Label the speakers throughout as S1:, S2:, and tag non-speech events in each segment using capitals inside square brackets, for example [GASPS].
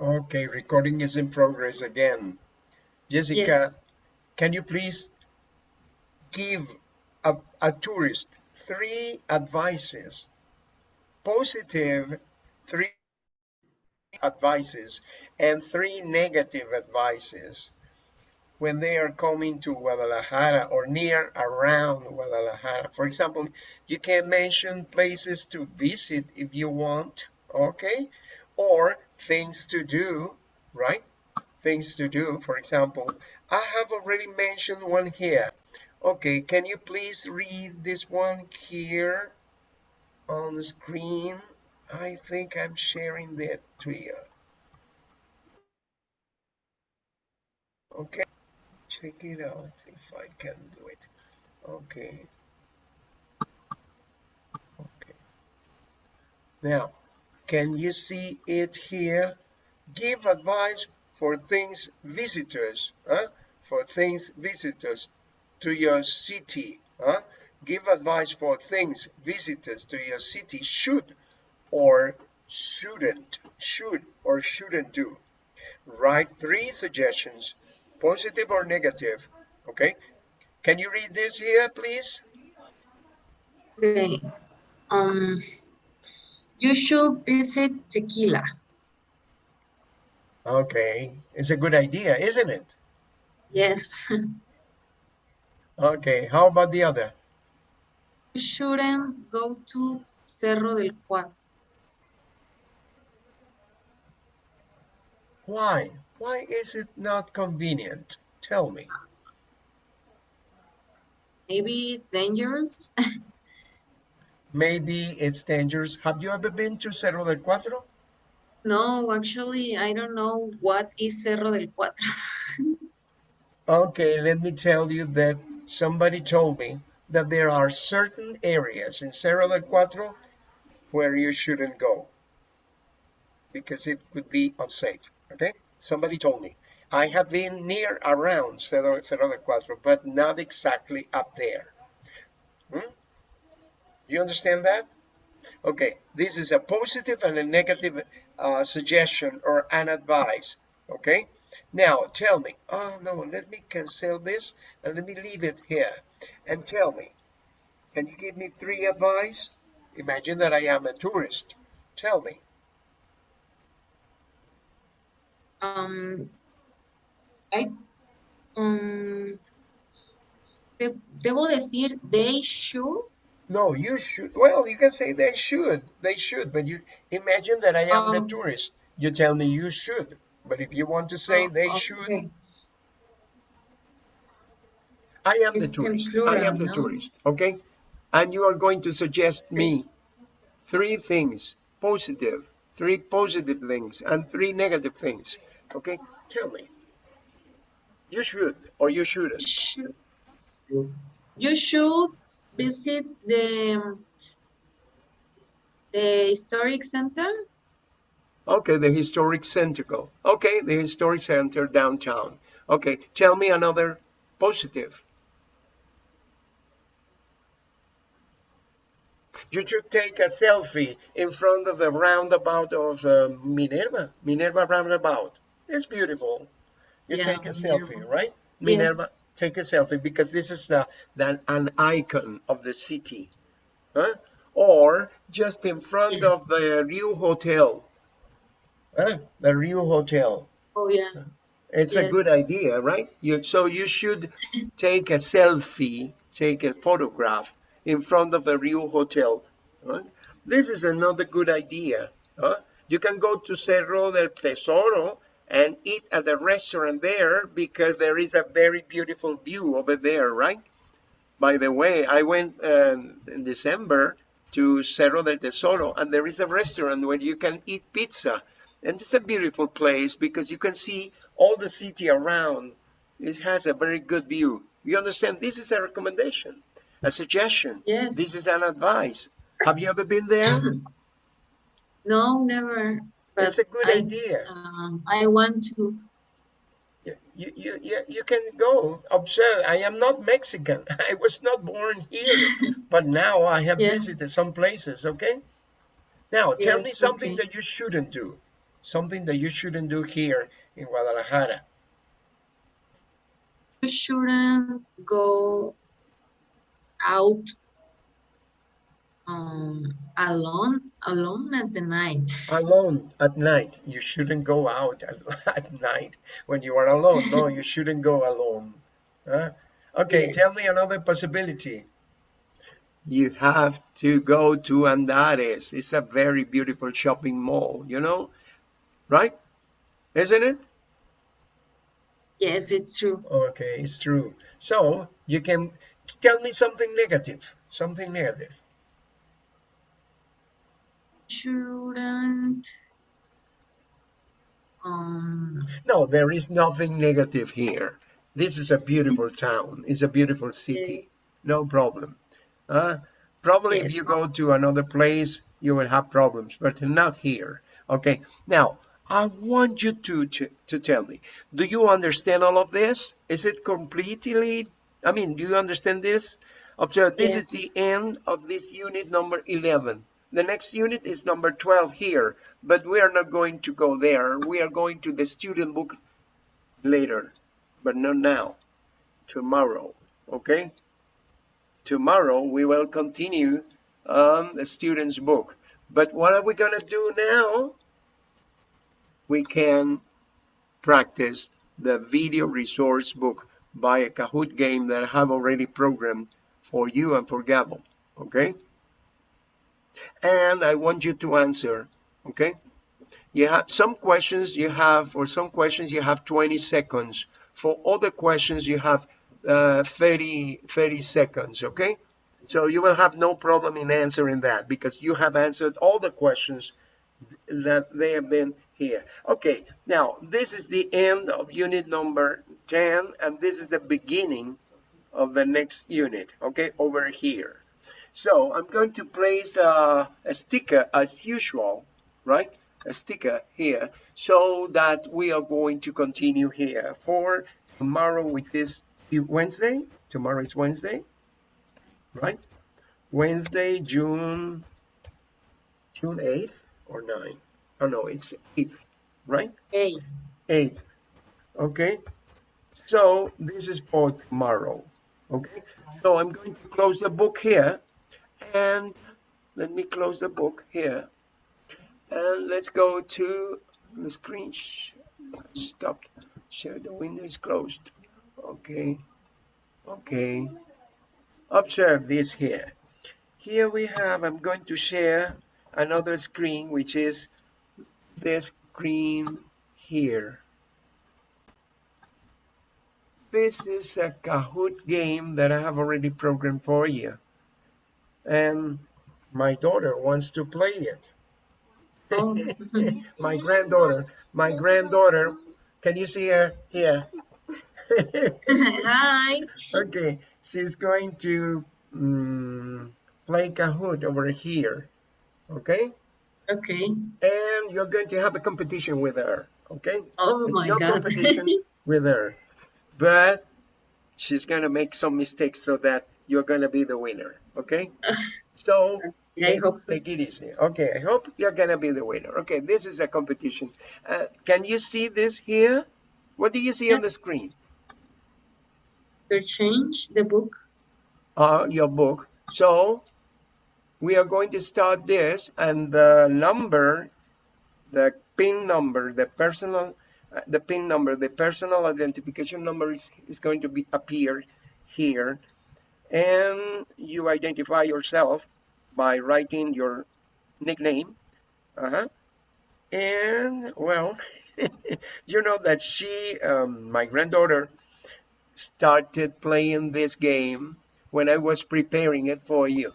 S1: Okay, recording is in progress again. Jessica,
S2: Yes.
S1: can you please give a, a tourist three advices, positive three advices and three negative advices when they are coming to Guadalajara or near around Guadalajara. For example, you can mention places to visit if you want, okay? Or things to do, right? Things to do, for example, I have already mentioned one here. Okay, can you please read this one here on the screen? I think I'm sharing that to you. Okay, check it out if I can do it. Okay. Okay. Now, can you see it here? Give advice for things visitors, huh? For things visitors to your city, huh? Give advice for things visitors to your city should or shouldn't, should or shouldn't do. Write three suggestions, positive or negative, okay? Can you read this here, please?
S2: Okay. Um, you should visit Tequila.
S1: Okay, it's a good idea, isn't it?
S2: Yes.
S1: Okay, how about the other?
S2: You shouldn't go to Cerro del Cuatro.
S1: Why? Why is it not convenient? Tell me.
S2: Maybe it's dangerous. [LAUGHS]
S1: Maybe it's dangerous. Have you ever been to Cerro del Cuatro?
S2: No, actually, I don't know what is Cerro del Cuatro. [LAUGHS]
S1: Okay, let me tell you that somebody told me that there are certain areas in Cerro del Cuatro where you shouldn't go because it could be unsafe. Okay, somebody told me. I have been near around Cerro, Cerro del Cuatro, but not exactly up there. Hmm? You understand that? Okay, this is a positive and a negative uh, suggestion or an advice. Okay, now tell me. Oh no, let me cancel this and let me leave it here. And tell me, can you give me three advice? Imagine that I am a tourist. Tell me.
S2: Um, I, um, de- debo decir, they should.
S1: No, you should. Well, you can say they should. They should. But you imagine that I am the
S2: Um,
S1: tourist. You tell me you should. But if you want to say
S2: oh,
S1: they should,
S2: okay.
S1: I am the
S2: It's in
S1: tourist. I
S2: plural,
S1: am the
S2: no?
S1: tourist. Okay. And you are going to suggest me three things positive, three positive things, and three negative things. Okay. Tell me. You should or you shouldn't.
S2: Should, you should visit the, the historic center.
S1: Okay. The historic center. Go. Okay. The historic center downtown. Okay. Tell me another positive. You should take a selfie in front of the roundabout of uh, Minerva, Minerva roundabout. It's beautiful. You
S2: Yeah,
S1: take a selfie,
S2: Minerva.
S1: right? Minerva,
S2: Yes.
S1: take a selfie because this is the, the, an icon of the city. Huh? Or just in front
S2: Yes.
S1: of the Rio Hotel. Huh? The Rio Hotel.
S2: Oh, yeah.
S1: It's a good idea, right? You, so you should [LAUGHS] take a selfie, take a photograph in front of the Rio Hotel. Right? This is another good idea. Huh? You can go to Cerro del Tesoro and eat at the restaurant there because there is a very beautiful view over there, right? By the way, I went um, in December to Cerro del Tesoro and there is a restaurant where you can eat pizza. And it's a beautiful place because you can see all the city around. It has a very good view. You understand? This is a recommendation, a suggestion.
S2: Yes.
S1: This is an advice. Have you ever been there?
S2: No, never. But
S1: It's a good
S2: I,
S1: idea.
S2: um, I want to.
S1: You, you, you, you can go observe. I am not Mexican. [LAUGHS] I was not born here, [LAUGHS] but now I have
S2: Yes.
S1: visited some places. Okay. Now tell me something
S2: okay.
S1: that you shouldn't do. Something that you shouldn't do here in Guadalajara.
S2: You shouldn't go out um, alone alone at the night.
S1: Alone at night. You shouldn't go out at, [LAUGHS] at night when you are alone. No, you shouldn't go alone. Huh? Okay,
S2: Yes.
S1: tell me another possibility. You have to go to Andares. It's a very beautiful shopping mall, you know, right? Isn't it?
S2: Yes, it's true.
S1: Okay, it's true. So you can tell me something negative, something negative.
S2: Shouldn't um
S1: No, there is nothing negative here. This is a beautiful town. It's a beautiful city.
S2: yes,
S1: No problem. Uh, probably if you go to another place, you will have problems, but not here. Okay. Now, I want you to, to, to tell me, do you understand all of this? Is it completely, I mean, do you understand this? Observe, this is the end of this unit number 11. The next unit is number 12 here, but we are not going to go there. We are going to the student book later, but not now, tomorrow, okay? Tomorrow we will continue on the student's book. But what are we gonna do now? We can practice the video resource book by a Kahoot game that I have already programmed for you and for Gabo, okay? And I want you to answer, okay? You have some questions you have, for some questions you have 20 seconds. For other questions you have uh, 30, 30 seconds, okay? So you will have no problem in answering that because you have answered all the questions that they have been here. Okay, now this is the end of unit number 10 and this is the beginning of the next unit, okay, over here. So I'm going to place uh, a sticker as usual, right? A sticker here so that we are going to continue here for tomorrow with this Wednesday. Tomorrow is Wednesday, right? Wednesday, June, June 8th or 9th? Oh no, it's 8th, right?
S2: hey,
S1: 8th, okay? So this is for tomorrow, okay? So I'm going to close the book here and let me close the book here and let's go to the screen. Stopped. Share the window is closed. Okay. Okay. Observe this here. Here we have, I'm going to share another screen, which is this screen here. This is a Kahoot game that I have already programmed for you. And my daughter wants to play it.
S2: oh, [LAUGHS]
S1: my granddaughter, my granddaughter, can you see her here? [LAUGHS]
S2: hi.
S1: okay, she's going to mm, play Kahoot over here. Okay,
S2: Okay.
S1: and you're going to have a competition with her. Okay,
S2: Oh
S1: it's
S2: my
S1: no
S2: God.
S1: competition with her, but she's gonna make some mistakes so that you're gonna be the winner. Okay, so
S2: I hope so.
S1: Take it easy. Okay, I hope you're gonna be the winner. Okay, this is a competition. Uh, can you see this here? What do you see on the screen?
S2: The change the book.
S1: Uh, your book. So we are going to start this, and the number, the PIN number, the personal, uh, the PIN number, the personal identification number is, is going to be appear here, and you identify yourself by writing your nickname. Uh-huh. And well, [LAUGHS] you know that she, um, my granddaughter, started playing this game when I was preparing it for you.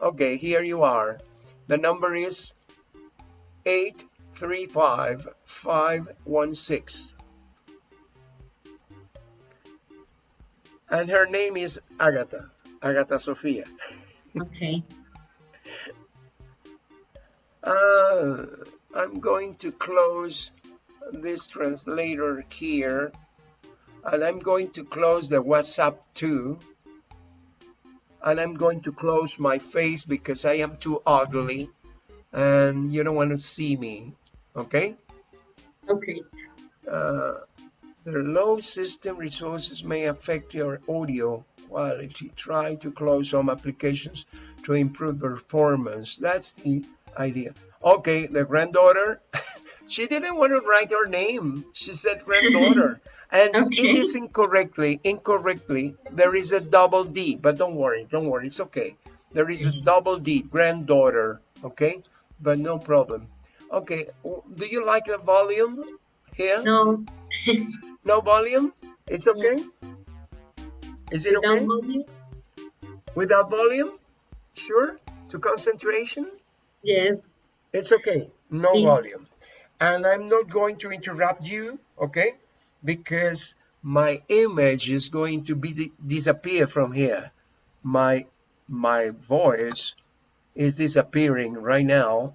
S1: Okay, here you are. The number is 835516. And her name is Agatha, Agatha Sofia.
S2: Okay. [LAUGHS]
S1: Uh, I'm going to close this translator here and I'm going to close the WhatsApp too and I'm going to close my face because I am too ugly and you don't want to see me Okay.
S2: Okay.
S1: Uh, the low system resources may affect your audio quality. Try to close some applications to improve performance. That's the idea. Okay, the granddaughter, [LAUGHS] she didn't want to write her name. She said granddaughter. [LAUGHS] and
S2: Okay.
S1: it is incorrectly, incorrectly, there is a double D, but don't worry, don't worry, it's okay. There is a mm-hmm. double D, granddaughter, okay? But no problem. Okay, do you like the volume here?
S2: No.
S1: No volume? It's okay? Is it
S2: Without
S1: okay?
S2: volume?
S1: Without volume? Sure? To concentration?
S2: Yes.
S1: It's okay. No
S2: Please.
S1: volume. And I'm not going to interrupt you, okay? Because my image is going to be disappear from here. My my voice is disappearing right now.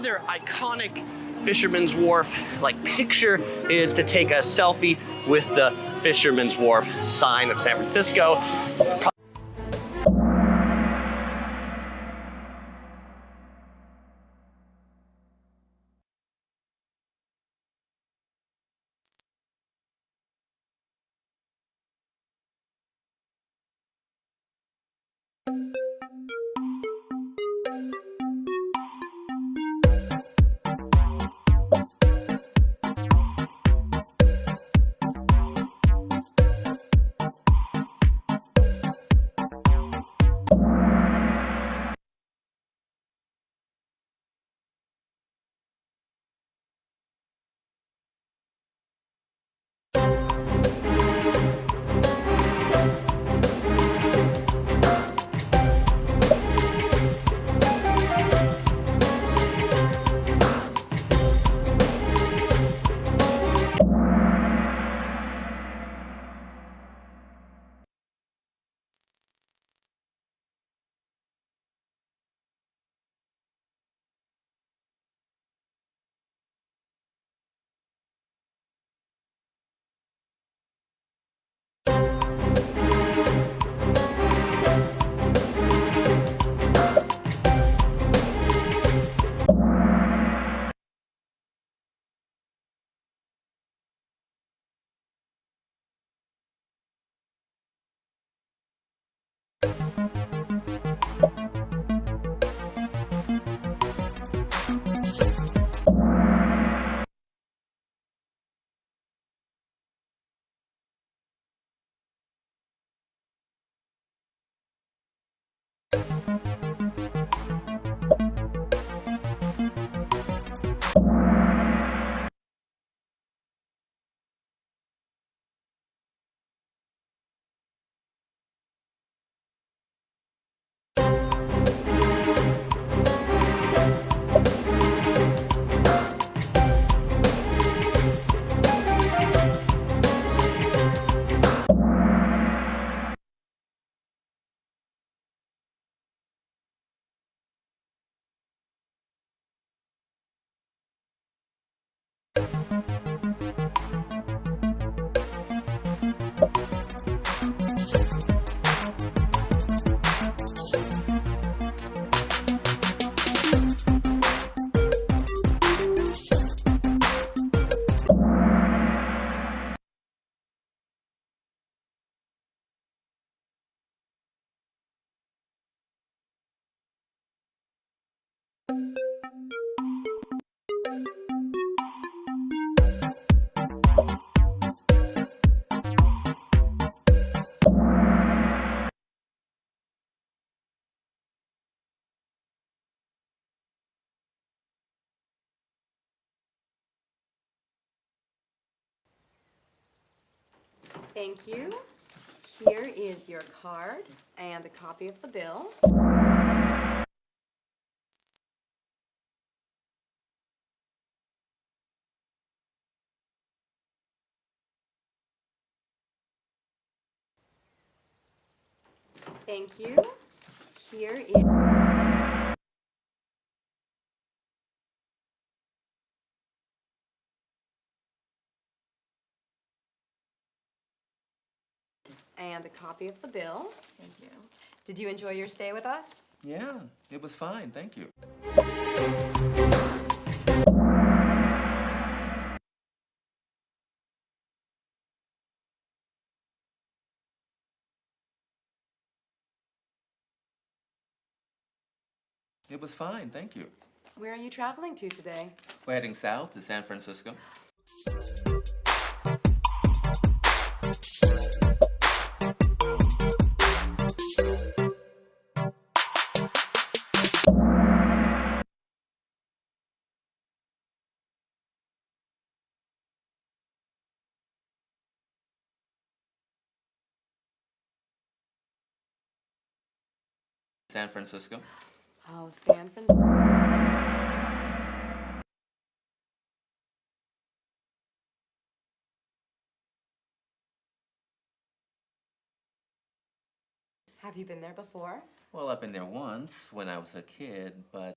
S3: Another iconic Fisherman's Wharf like picture is to take a selfie with the Fisherman's Wharf sign of San Francisco.
S4: Thank you. Here is your card and a copy of the bill. Thank you. Here is. And a copy of the bill. Thank you. Did you enjoy your stay with us?
S5: Yeah, it was fine, thank you. It was fine, thank you.
S4: Where are you traveling to today?
S5: We're heading south to San Francisco. San Francisco.
S4: Oh, San Francisco. Have you been there before?
S5: Well, I've been there once when I was a kid, but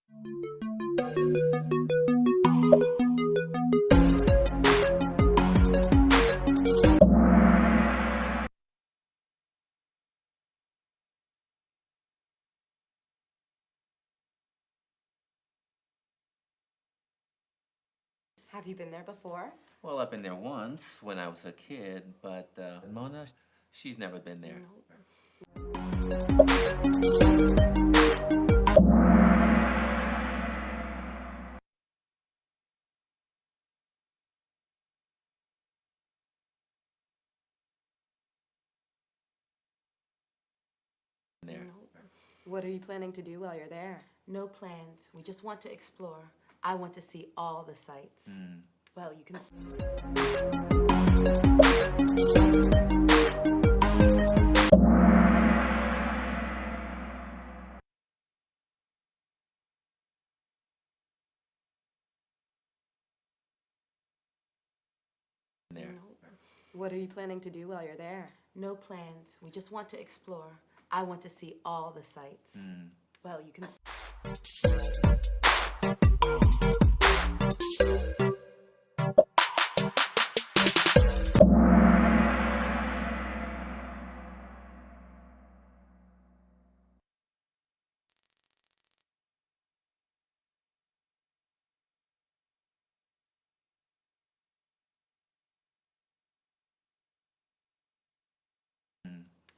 S4: Have you been there before?
S5: well, I've been there once when I was a kid, but uh, Mona, she's never been there. There.
S4: What are you planning to do while you're there?
S6: No plans. We just want to explore. I want to see all the sights. Mm.
S4: Well, you can. s-
S5: There.
S4: What are you planning to do while you're there?
S6: No plans. We just want to explore. I want to see all the sights. Mm.
S4: Well, you can.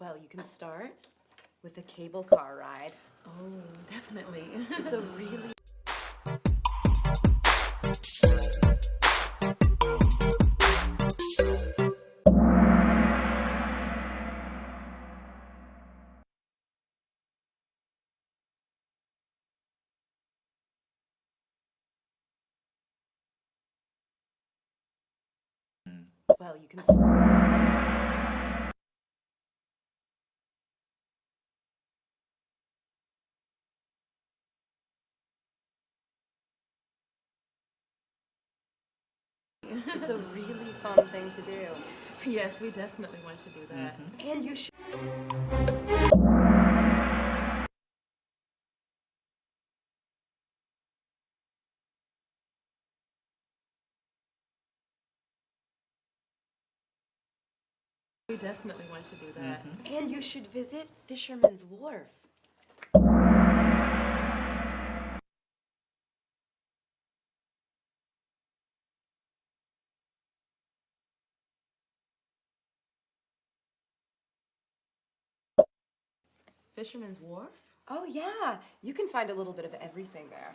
S4: Well, you can start with a cable car ride.
S6: Oh, definitely.
S4: It's a [LAUGHS] really hmm. Well, you can. It's a really fun thing to do.
S6: yes, we definitely want to do that. Mm-hmm.
S4: And you should.
S6: We definitely want to do that. Mm-hmm.
S4: And you should visit Fisherman's Wharf.
S6: Fisherman's Wharf?
S4: Oh, yeah. You can find a little bit of everything there.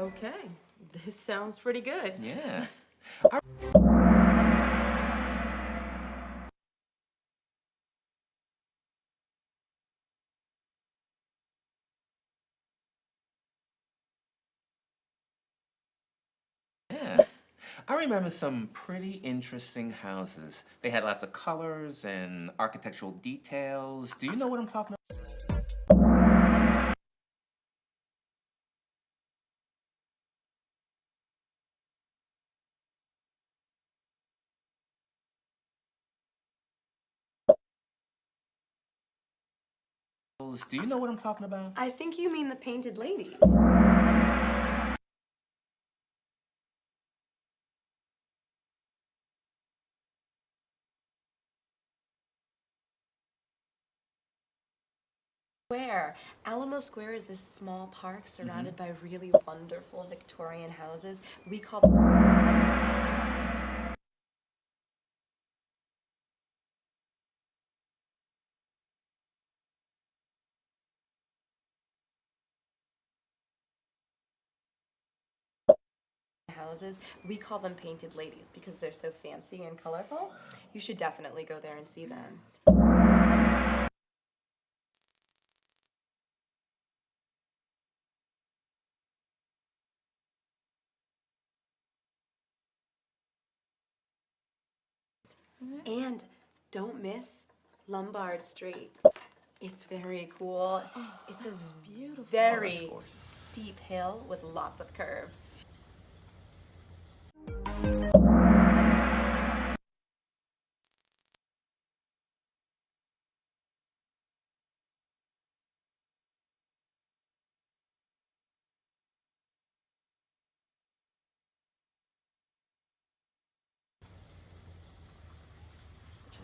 S6: Okay, this sounds pretty good.
S5: Yeah. [LAUGHS] Yeah. I remember some pretty interesting houses. They had lots of colors and architectural details. Do you know what I'm talking about? Do you know what I'm talking about?
S4: I think you mean the Painted Ladies. Square. Alamo Square is this small park mm-hmm. surrounded by really wonderful Victorian houses. We call them houses. We call them Painted Ladies because they're so fancy and colorful. You should definitely go there and see them. And don't miss Lombard Street. It's very cool. [GASPS] it's a beautiful, very steep hill with lots of curves.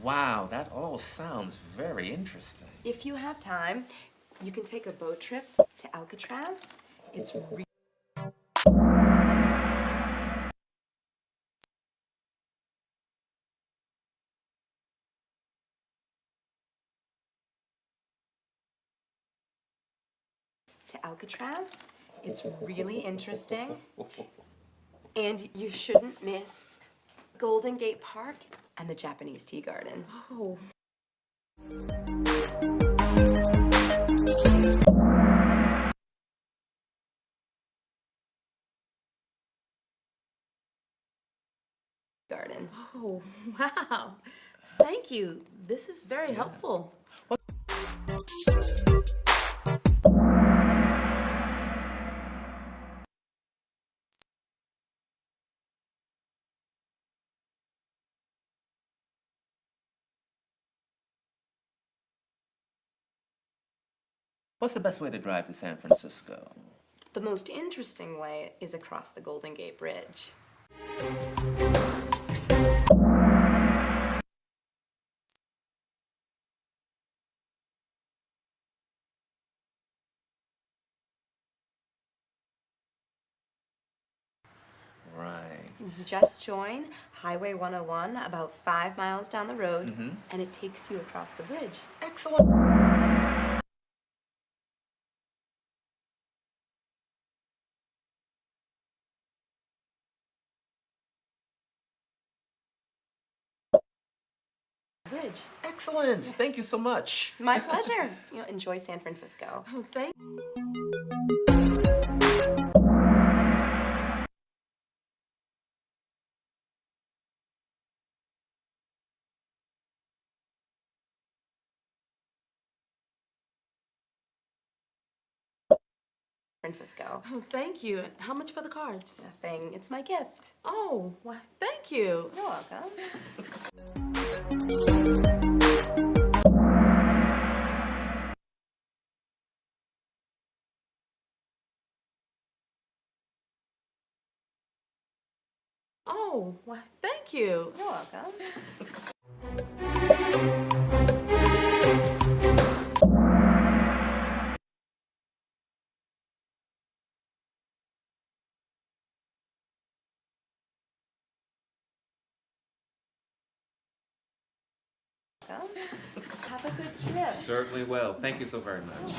S5: Wow, that all sounds very interesting.
S4: If you have time, you can take a boat trip to Alcatraz. It's re- to Alcatraz. It's really interesting. And you shouldn't miss Golden Gate Park and the Japanese Tea Garden.
S6: Oh,
S4: Garden.
S6: oh, [LAUGHS] wow. Thank you. This is very helpful.
S5: What's the best way to drive to San Francisco?
S4: The most interesting way is across the Golden Gate Bridge.
S5: Right.
S4: Just join Highway 101 about five miles down the road, mm-hmm. and it takes you across the bridge.
S5: Excellent.
S4: Bridge.
S5: Excellent. Thank you so much.
S4: My pleasure. [LAUGHS] you know, enjoy San Francisco.
S6: Oh, thank
S4: Francisco.
S6: Oh, thank you. How much for the cards?
S4: Nothing. It's my gift.
S6: Oh, well, thank you.
S4: You're welcome. [LAUGHS]
S6: Oh, cute. you.
S4: You're welcome. Have a good trip.
S5: Certainly will. Thank you so very much.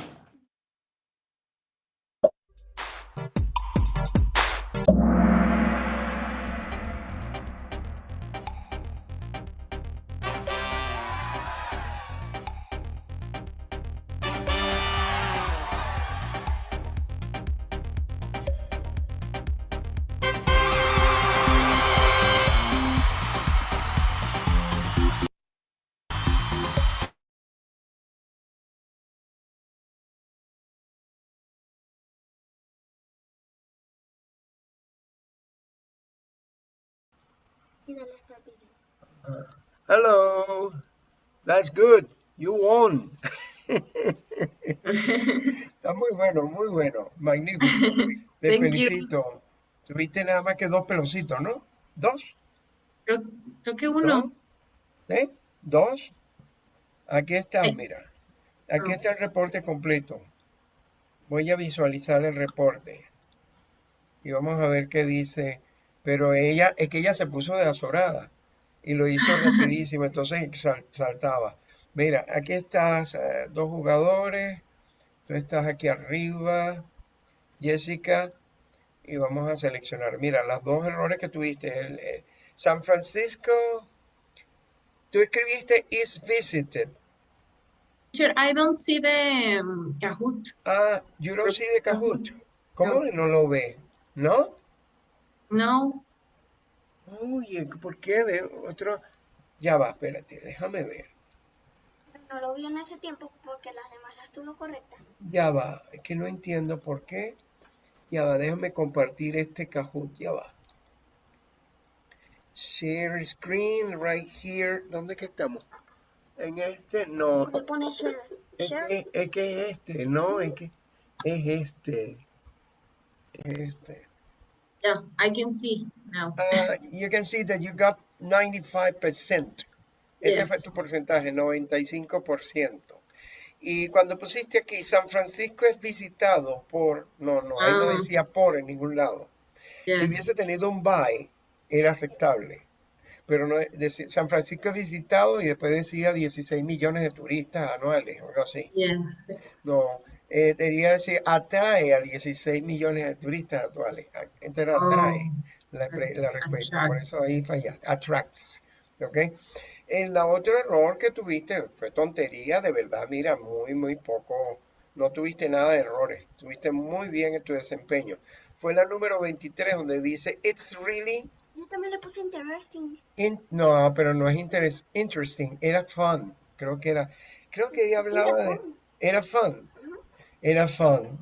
S7: Y dale start video.
S1: Hello. That's good. You won. Está muy bueno, muy bueno. Magnífico. [LAUGHS] Te
S2: you.
S1: felicito. Tuviste nada más que dos peloncitos, ¿no? ¿Dos?
S2: Creo, creo que uno.
S1: ¿Sí? ¿Dos? Aquí está, mira. Aquí
S2: Ah.
S1: está el reporte completo. Voy a visualizar el reporte. Y vamos a ver qué dice. Pero ella, es que ella se puso de azorada. Y lo hizo [LAUGHS] rapidísimo, entonces sal- saltaba. Mira, aquí estás, eh, dos jugadores. Tú estás aquí arriba. Jessica. Y vamos a seleccionar. Mira, los dos errores que tuviste. El, el San Francisco. Tú escribiste is visited.
S2: Teacher, I don't see the um, Kahoot.
S1: Ah, you don't see the Kahoot. ¿Cómo no lo ve? ¿No?
S2: No.
S1: Oye, ¿por qué de otro? Ya va, espérate, déjame ver.
S7: No lo vio en ese tiempo porque las demás las tuvo correctas.
S1: Ya va, es que no entiendo por qué. Ya va, déjame compartir este Kahoot, ya va. Share screen right here. ¿Dónde que estamos? En este, no.
S7: Le pone share.
S1: Es
S7: Share.
S1: que, es que es este, no, es que es este. Este.
S2: Yeah, I can see now.
S1: Uh, you can see that you got 95%. Este fue tu
S2: Yes.
S1: porcentaje, 95%. Y cuando pusiste aquí, San Francisco es visitado por, no, no, ahí no
S2: Ah.
S1: decía por en ningún lado. Si hubiese
S2: Yes.
S1: tenido un by, era aceptable. Pero no, deci- San Francisco es visitado y después decía 16 millones de turistas anuales, o algo así.
S2: Yes.
S1: No, eh, debería decir atrae a 16 millones de turistas actuales. A- Entonces
S2: Oh,
S1: atrae la, pre- la respuesta. Por eso ahí fallaste. Attracts. ¿Ok? El otro error que tuviste fue tontería, de verdad. Mira, muy, muy poco. No tuviste nada de errores. Tuviste muy bien en tu desempeño. Fue la número 23 donde dice, It's really.
S7: Yo también le puse interesting.
S1: in-". No, pero no es interes- interesting. Era fun. Creo que era. Creo que ella
S7: Sí,
S1: hablaba
S7: es
S1: de.
S7: fun.
S1: Era fun. Era fun.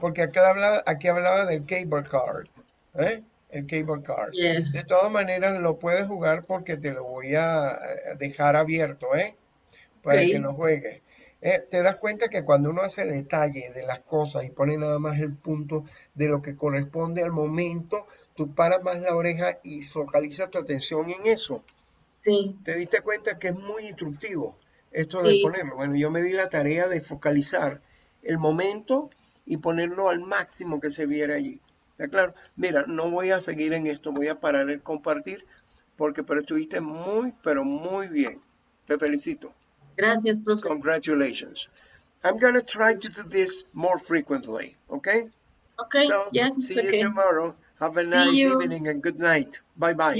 S1: Porque acá hablaba, aquí hablaba del cable card. ¿eh? El cable card. De
S2: Yes.
S1: todas maneras, lo puedes jugar porque te lo voy a eh, dejar abierto, ¿eh? Para que lo juegues. Eh, te das cuenta que cuando uno hace detalle de las cosas y pone nada más el punto de lo que corresponde al momento, tú paras más la oreja y focalizas tu atención en eso.
S2: Sí.
S1: ¿Te diste cuenta que es muy instructivo esto de ponerlo? Bueno, yo me di la tarea de focalizar el momento y ponerlo al máximo que se viera allí. ¿Está claro? Mira, no voy a seguir en esto, voy a parar el compartir porque pero estuviste muy, pero muy bien. Te felicito.
S2: Gracias, profe.
S1: Congratulations. I'm gonna try to do this more frequently, okay?
S2: Okay.
S1: So,
S2: Yes, it's
S1: see you
S2: okay.
S1: tomorrow. Have a nice evening and good night. Bye bye.
S2: You